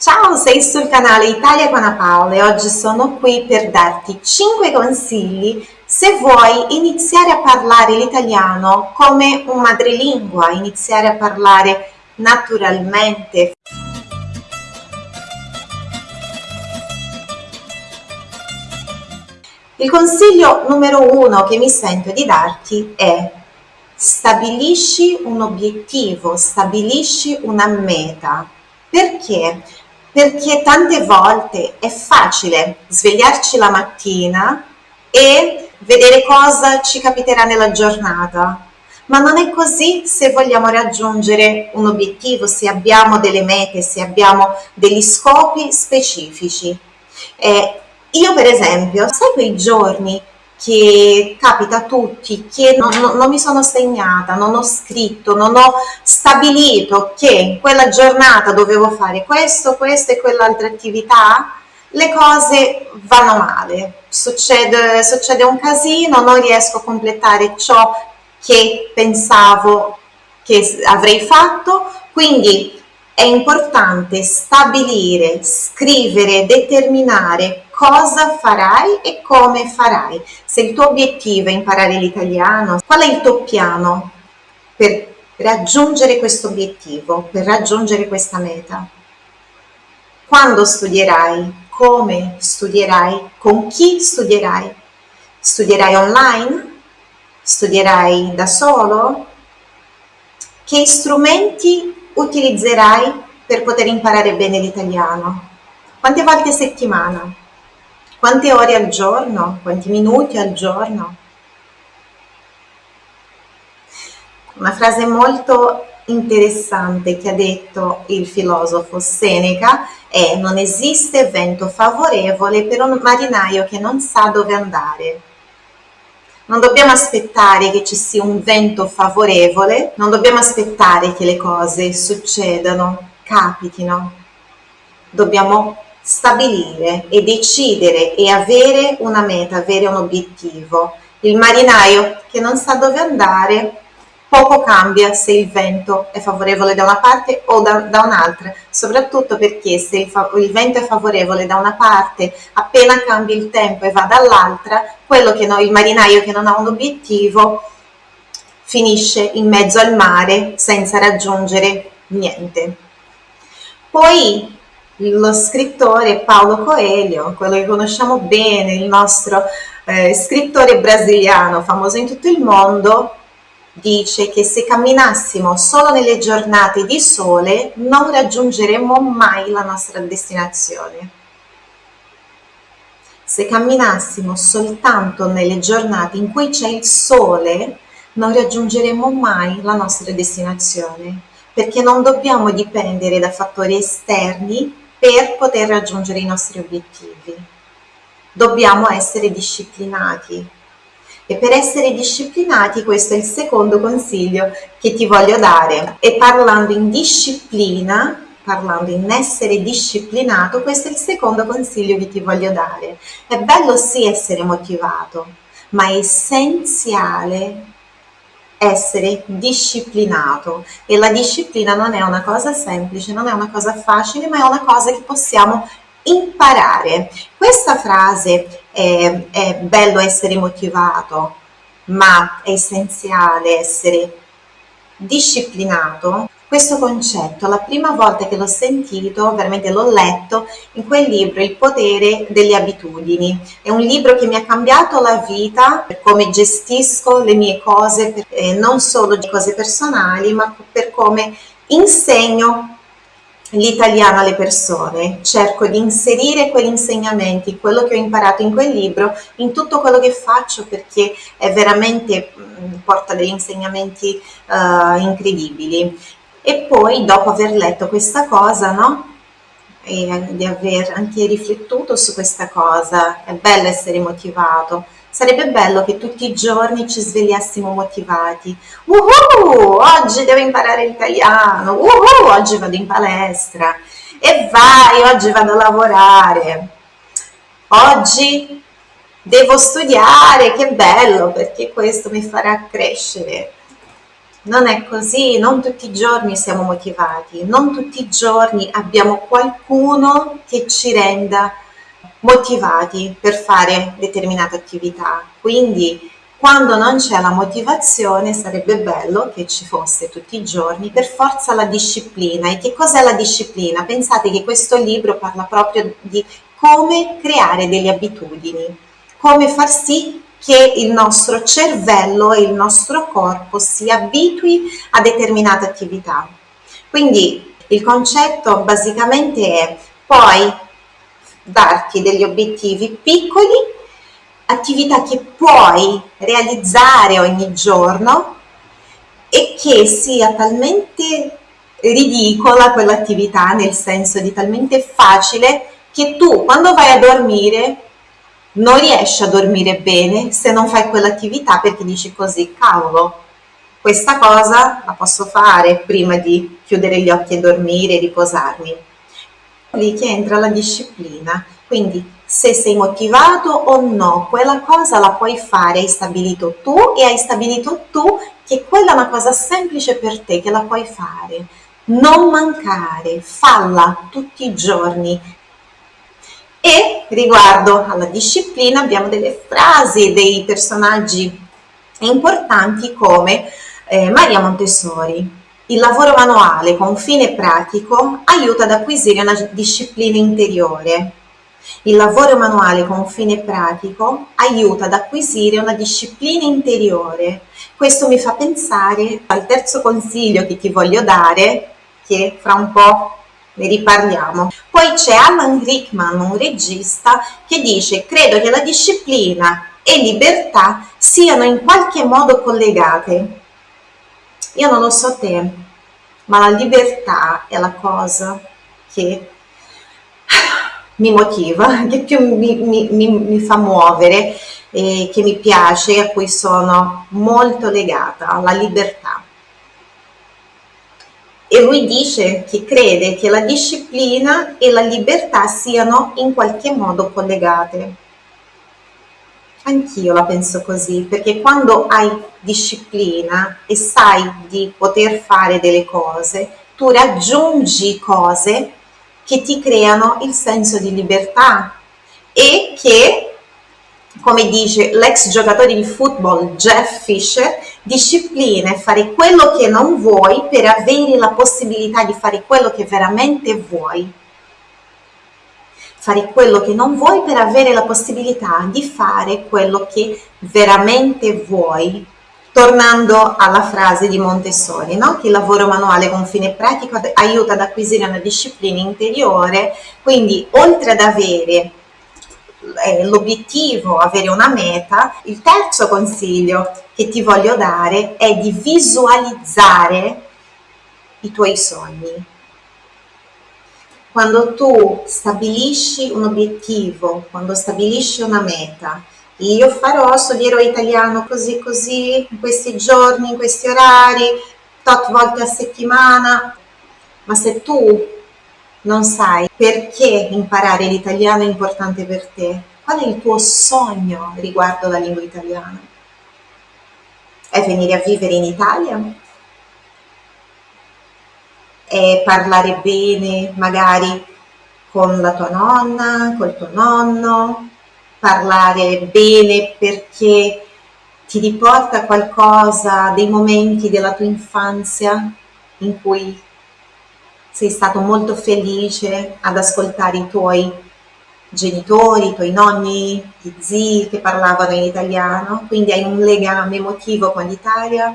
Ciao, sei sul canale Italia con Paola e oggi sono qui per darti 5 consigli se vuoi iniziare a parlare l'italiano come un madrelingua, iniziare a parlare naturalmente. Il consiglio numero uno che mi sento di darti è stabilisci un obiettivo, stabilisci una meta. Perché? Perché tante volte è facile svegliarci la mattina e vedere cosa ci capiterà nella giornata, ma non è così se vogliamo raggiungere un obiettivo, se abbiamo delle mete, se abbiamo degli scopi specifici. Eh, io per esempio, sai quei giorni che capita a tutti, che non, non, non, mi sono segnata, non ho scritto, non ho stabilito che in quella giornata dovevo fare questo, questo e quell'altra attività, le cose vanno male, succede, succede un casino, non riesco a completare ciò che pensavo che avrei fatto, quindi è importante stabilire, scrivere, determinare cosa farai e come farai. Se il tuo obiettivo è imparare l'italiano, qual è il tuo piano per raggiungere questo obiettivo, per raggiungere questa meta? Quando studierai? Come studierai? Con chi studierai? Studierai online? Studierai da solo? Che strumenti utilizzerai per poter imparare bene l'italiano? Quante volte a settimana? Quante ore al giorno? Quanti minuti al giorno? Una frase molto interessante che ha detto il filosofo Seneca è non esiste vento favorevole per un marinaio che non sa dove andare. Non dobbiamo aspettare che ci sia un vento favorevole, non dobbiamo aspettare che le cose succedano, capitino. Dobbiamo stabilire e decidere e avere una meta, avere un obiettivo. Il marinaio che non sa dove andare poco cambia se il vento è favorevole da una parte o da, da un'altra, soprattutto perché se il, il, vento è favorevole da una parte, appena cambia il tempo e va dall'altra, quello che no, il marinaio che non ha un obiettivo finisce in mezzo al mare senza raggiungere niente. Poi lo scrittore Paolo Coelho, quello che conosciamo bene, il nostro eh, scrittore brasiliano famoso in tutto il mondo, dice che se camminassimo solo nelle giornate di sole non raggiungeremo mai la nostra destinazione. Se camminassimo soltanto nelle giornate in cui c'è il sole non raggiungeremo mai la nostra destinazione perché non dobbiamo dipendere da fattori esterni per poter raggiungere i nostri obiettivi. Dobbiamo essere disciplinati, e per essere disciplinati questo è il secondo consiglio che ti voglio dare. E parlando in disciplina parlando in essere disciplinato questo è il secondo consiglio che ti voglio dare. È bello sì essere motivato ma è essenziale essere disciplinato. E la disciplina non è una cosa semplice, non è una cosa facile, ma è una cosa che possiamo imparare. Questa frase è, è bello essere motivato, ma è essenziale essere disciplinato. Questo concetto, la prima volta che l'ho sentito, veramente l'ho letto, in quel libro Il potere delle abitudini. È un libro che mi ha cambiato la vita per come gestisco le mie cose, eh, non solo cose personali, ma per come insegno l'italiano alle persone, cerco di inserire quegli insegnamenti, quello che ho imparato in quel libro, in tutto quello che faccio perché è veramente mm, porta degli insegnamenti uh, incredibili. E poi dopo aver letto questa cosa, no? E di aver anche riflettuto su questa cosa, è bello essere motivato, Sarebbe bello che tutti i giorni ci svegliassimo motivati. Uhu, oggi devo imparare l'italiano. Uhu, oggi vado in palestra. E vai, oggi vado a lavorare. Oggi devo studiare, che bello, perché questo mi farà crescere. non è così, non tutti i giorni siamo motivati, non tutti i giorni abbiamo qualcuno che ci renda motivati per fare determinate attività. Quindi quando non c'è la motivazione sarebbe bello che ci fosse tutti i giorni per forza la disciplina. E che cos'è la disciplina? Pensate che questo libro parla proprio di come creare delle abitudini, come far sì che il nostro cervello e il nostro corpo si abitui a determinate attività. Quindi il concetto basicamente è poi darti degli obiettivi piccoli, attività che puoi realizzare ogni giorno e che sia talmente ridicola quell'attività, nel senso di talmente facile, che tu quando vai a dormire non riesci a dormire bene se non fai quell'attività perché dici così, cavolo, questa cosa la posso fare prima di chiudere gli occhi e dormire e riposarmi. Lì che entra la disciplina, quindi se sei motivato o no, quella cosa la puoi fare, hai stabilito tu e hai stabilito tu che quella è una cosa semplice per te, che la puoi fare. Non mancare, falla tutti i giorni, e riguardo alla disciplina abbiamo delle frasi dei personaggi importanti come eh, Maria Montessori. Il lavoro manuale con fine pratico aiuta ad acquisire una disciplina interiore. Il lavoro manuale con fine pratico aiuta ad acquisire una disciplina interiore. Questo mi fa pensare al terzo consiglio che ti voglio dare, che fra un po' ne riparliamo. Poi c'è Alan Rickman, un regista, che dice credo che la disciplina e libertà siano in qualche modo collegate. Io non lo so te, ma la libertà è la cosa che mi motiva, che più mi, mi, mi, mi fa muovere, e che mi piace, a cui sono molto legata, la libertà e lui dice che crede che la disciplina e la libertà siano in qualche modo collegate. Anch'io la penso così, perché quando hai disciplina e sai di poter fare delle cose, tu raggiungi cose che ti creano il senso di libertà e che come dice l'ex giocatore di football Jeff Fisher, disciplina è fare quello che non vuoi per avere la possibilità di fare quello che veramente vuoi. Fare quello che non vuoi per avere la possibilità di fare quello che veramente vuoi. Tornando alla frase di Montessori, no? che il lavoro manuale con fine pratico aiuta ad acquisire una disciplina interiore, quindi oltre ad avere eh, l'obiettivo, avere una meta, il terzo consiglio che ti voglio dare è di visualizzare i tuoi sogni. Quando tu stabilisci un obiettivo, quando stabilisci una meta, io farò, studierò italiano così così, in questi giorni, in questi orari, tot volte a settimana, ma se tu non sai perché imparare l'italiano è importante per te, qual è il tuo sogno riguardo la lingua italiana? È venire a vivere in Italia? È parlare bene magari con la tua nonna, col tuo nonno? Parlare bene perché ti riporta qualcosa dei momenti della tua infanzia in cui sei stato molto felice ad ascoltare i tuoi genitori, i tuoi nonni, gli zii che parlavano in italiano, quindi hai un legame emotivo con l'Italia,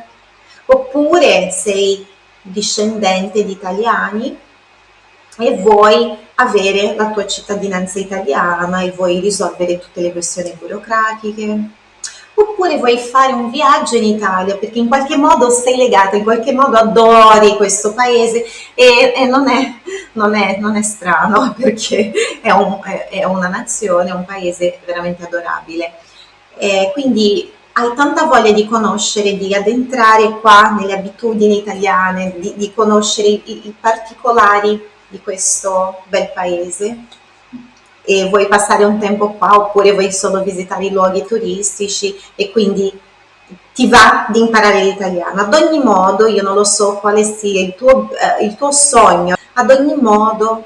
oppure sei discendente di italiani e vuoi avere la tua cittadinanza italiana e vuoi risolvere tutte le questioni burocratiche oppure vuoi fare un viaggio in Italia perché in qualche modo sei legata, in qualche modo adori questo paese e, e non, è, non, è, non, è, strano perché è, un, è, una nazione, un paese veramente adorabile. E quindi hai tanta voglia di conoscere, di addentrare qua nelle abitudini italiane, di, di conoscere i, i particolari di questo bel paese e vuoi passare un tempo qua oppure vuoi solo visitare i luoghi turistici e quindi ti va di imparare l'italiano. Ad ogni modo, io non lo so quale sia il tuo, eh, il tuo sogno, ad ogni modo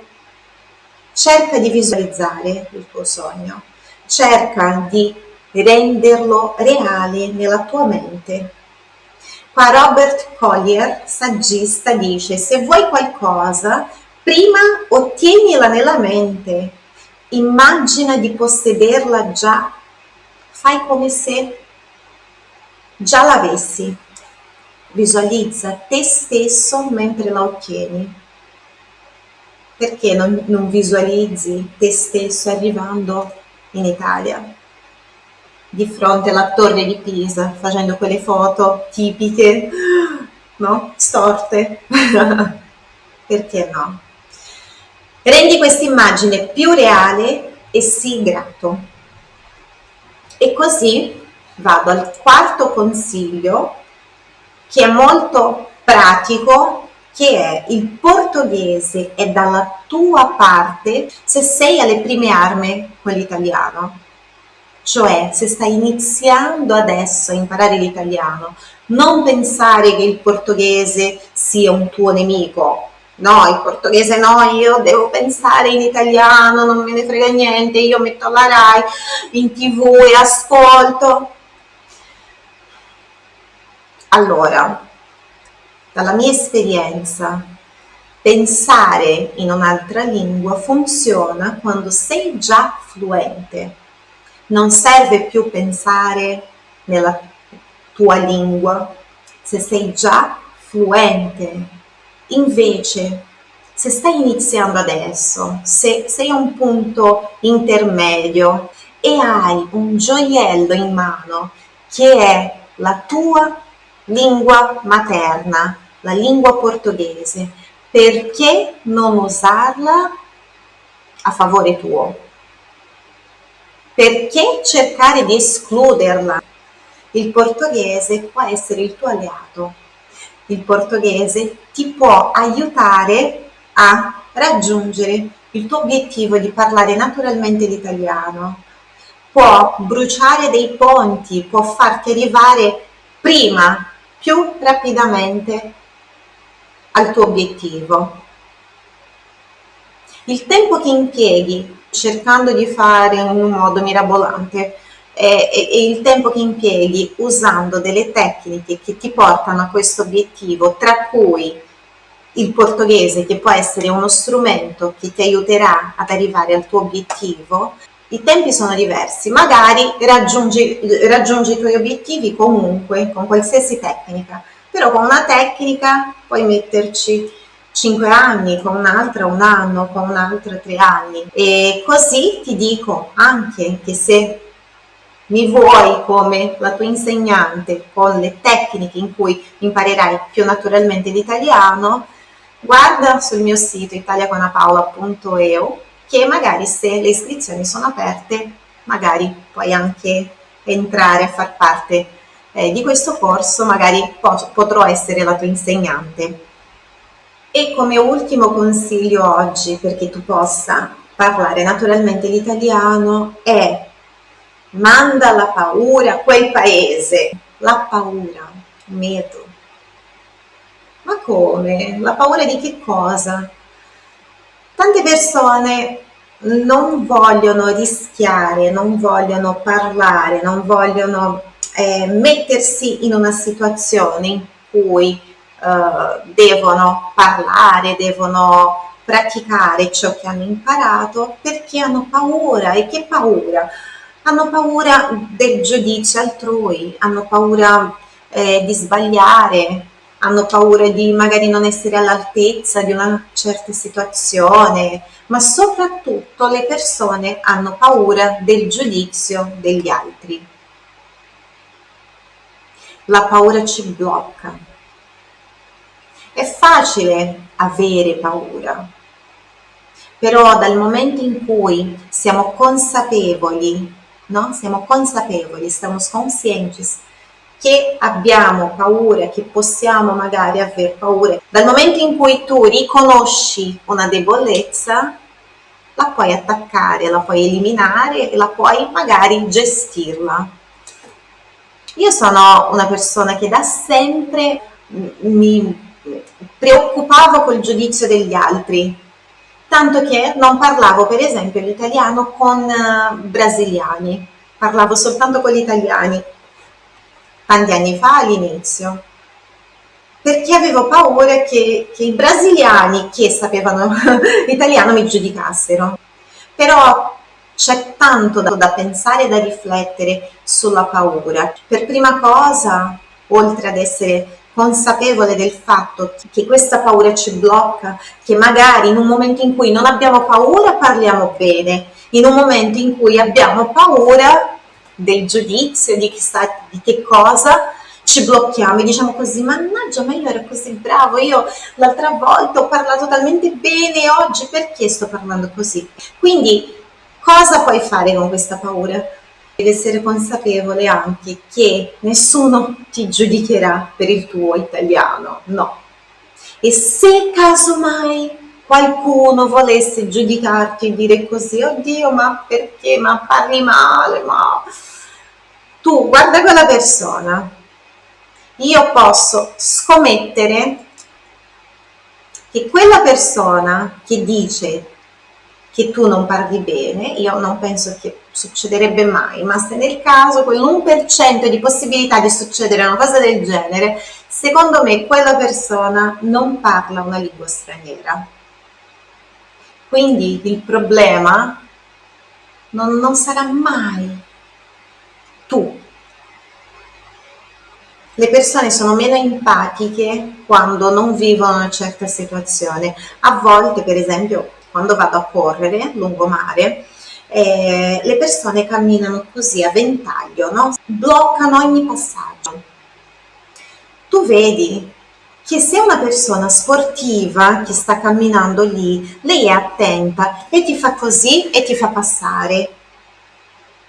cerca di visualizzare il tuo sogno, cerca di renderlo reale nella tua mente. Qua Robert Collier, saggista, dice se vuoi qualcosa, prima ottienila nella mente, immagina di possederla già, fai come se già l'avessi, visualizza te stesso mentre la ottieni. Perché non, non visualizzi te stesso arrivando in Italia? Di fronte alla torre di Pisa facendo quelle foto tipiche, no? Storte. Perché no? Rendi questa immagine più reale e sii grato. E così vado al quarto consiglio che è molto pratico che è il portoghese è dalla tua parte se sei alle prime armi con l'italiano cioè, se stai iniziando adesso a imparare l'italiano, non pensare che il portoghese sia un tuo nemico. No, il portoghese no, io devo pensare in italiano, non me ne frega niente, io metto la RAI in tv e ascolto. Allora, dalla mia esperienza, pensare in un'altra lingua funziona quando sei già fluente non serve più pensare nella tua lingua se sei già fluente. Invece, se stai iniziando adesso, se sei a un punto intermedio e hai un gioiello in mano che è la tua lingua materna, la lingua portoghese, perché non usarla a favore tuo? Perché cercare di escluderla? Il portoghese può essere il tuo alleato. Il portoghese ti può aiutare a raggiungere il tuo obiettivo di parlare naturalmente l'italiano. Può bruciare dei ponti, può farti arrivare prima, più rapidamente al tuo obiettivo. Il tempo che impieghi cercando di fare in un modo mirabolante e, e, il tempo che impieghi usando delle tecniche che ti portano a questo obiettivo, tra cui il portoghese che può essere uno strumento che ti aiuterà ad arrivare al tuo obiettivo, i tempi sono diversi, magari raggiungi, raggiungi i tuoi obiettivi comunque con qualsiasi tecnica, però con una tecnica puoi metterci 5 anni, con un'altra un anno, con un'altra tre anni. E così ti dico anche che se mi vuoi come la tua insegnante con le tecniche in cui imparerai più naturalmente l'italiano, guarda sul mio sito italiacanapaola.eu che magari se le iscrizioni sono aperte, magari puoi anche entrare a far parte eh, di questo corso, magari potrò essere la tua insegnante. E come ultimo consiglio oggi, perché tu possa parlare naturalmente l'italiano, è manda la paura a quel paese. La paura, medo. Ma come? La paura di che cosa? Tante persone non vogliono rischiare, non vogliono parlare, non vogliono eh, mettersi in una situazione in cui eh, devono parlare, devono praticare ciò che hanno imparato perché hanno paura e che paura? Hanno paura del giudizio altrui, hanno paura eh, di sbagliare, hanno paura di magari non essere all'altezza di una certa situazione, ma soprattutto le persone hanno paura del giudizio degli altri. La paura ci blocca, è facile avere paura, però dal momento in cui siamo consapevoli, no? siamo consapevoli, siamo conscienti che abbiamo paura, che possiamo magari avere paura, dal momento in cui tu riconosci una debolezza, la puoi attaccare, la puoi eliminare e la puoi magari gestirla. Io sono una persona che da sempre mi preoccupavo col giudizio degli altri, tanto che non parlavo per esempio l'italiano con uh, brasiliani, parlavo soltanto con gli italiani, tanti anni fa all'inizio, perché avevo paura che, che i brasiliani che sapevano italiano mi giudicassero. Però c'è tanto da, da pensare e da riflettere sulla paura. Per prima cosa, oltre ad essere consapevole del fatto che questa paura ci blocca, che magari in un momento in cui non abbiamo paura parliamo bene, in un momento in cui abbiamo paura del giudizio, di, chissà, di che cosa, ci blocchiamo e diciamo così, mannaggia, ma io ero così bravo, io l'altra volta ho parlato talmente bene, oggi perché sto parlando così? Quindi cosa puoi fare con questa paura? Devi essere consapevole anche che nessuno ti giudicherà per il tuo italiano, no. E se casomai qualcuno volesse giudicarti e dire così, oddio, ma perché? Ma parli male, ma... Tu guarda quella persona, io posso scommettere che quella persona che dice che tu non parli bene, io non penso che succederebbe mai, ma se nel caso quell'1% di possibilità di succedere una cosa del genere, secondo me quella persona non parla una lingua straniera. Quindi il problema non, non sarà mai tu le persone sono meno empatiche quando non vivono una certa situazione. A volte, per esempio, quando vado a correre lungomare, eh, le persone camminano così a ventaglio, no? bloccano ogni passaggio. Tu vedi che se una persona sportiva che sta camminando lì, lei è attenta e ti fa così e ti fa passare,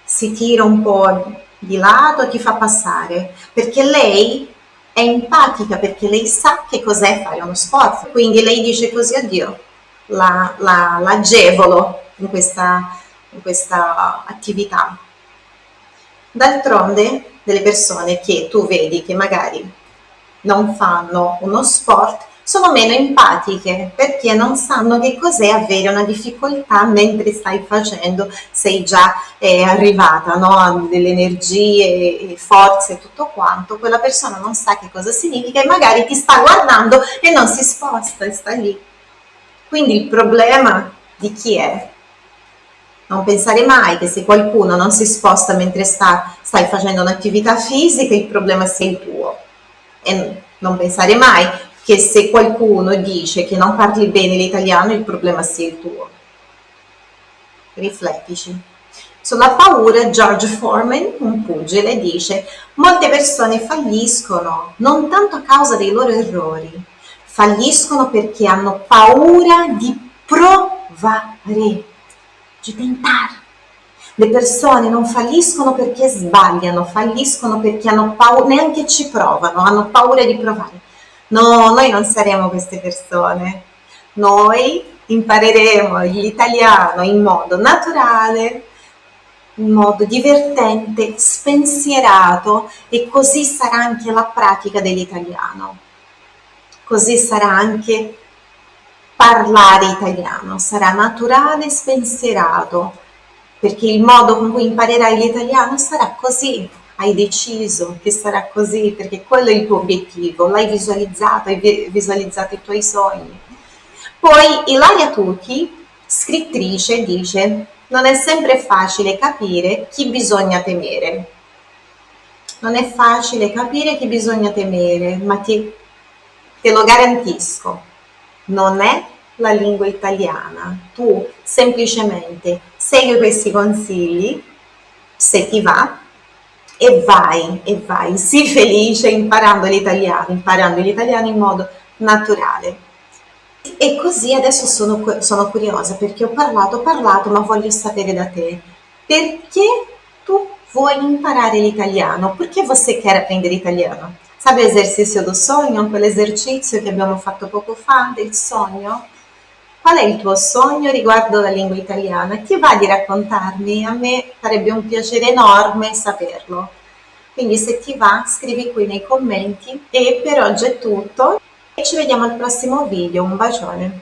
si tira un po' di lato ti fa passare, perché lei è empatica, perché lei sa che cos'è fare uno sport, quindi lei dice così, addio, la, la, l'agevolo in questa, in questa attività. D'altronde, delle persone che tu vedi che magari non fanno uno sport, sono meno empatiche perché non sanno che cos'è avere una difficoltà mentre stai facendo, sei già eh, arrivata no? a delle energie, forze e tutto quanto, quella persona non sa che cosa significa e magari ti sta guardando e non si sposta e sta lì. Quindi il problema di chi è? Non pensare mai che se qualcuno non si sposta mentre sta, stai facendo un'attività fisica, il problema sia il tuo. E non pensare mai che se qualcuno dice che non parli bene l'italiano il problema sia il tuo. Riflettici. Sulla paura George Foreman, un pugile, dice molte persone falliscono non tanto a causa dei loro errori, falliscono perché hanno paura di provare, di tentare. Le persone non falliscono perché sbagliano, falliscono perché hanno paura, neanche ci provano, hanno paura di provare. No, noi non saremo queste persone. Noi impareremo l'italiano in modo naturale, in modo divertente, spensierato e così sarà anche la pratica dell'italiano. Così sarà anche parlare italiano, sarà naturale e spensierato, perché il modo con cui imparerai l'italiano sarà così, hai deciso che sarà così perché quello è il tuo obiettivo, l'hai visualizzato, hai visualizzato i tuoi sogni. Poi Ilaria Tucchi, scrittrice, dice non è sempre facile capire chi bisogna temere. Non è facile capire chi bisogna temere, ma ti, te lo garantisco, non è la lingua italiana. Tu semplicemente segui questi consigli, se ti va, e vai, e vai, sii felice imparando l'italiano, imparando l'italiano in modo naturale. E così adesso sono, sono curiosa perché ho parlato, ho parlato, ma voglio sapere da te, perché tu vuoi imparare l'italiano? Perché você quer aprender italiano? Sabe l'esercizio do sogno, quell'esercizio che abbiamo fatto poco fa del sogno? Qual è il tuo sogno riguardo la lingua italiana? Ti va di raccontarmi? A me farebbe un piacere enorme saperlo. quindi se ti va scrivi qui nei commenti e per oggi è tutto e ci vediamo al prossimo video, un bacione!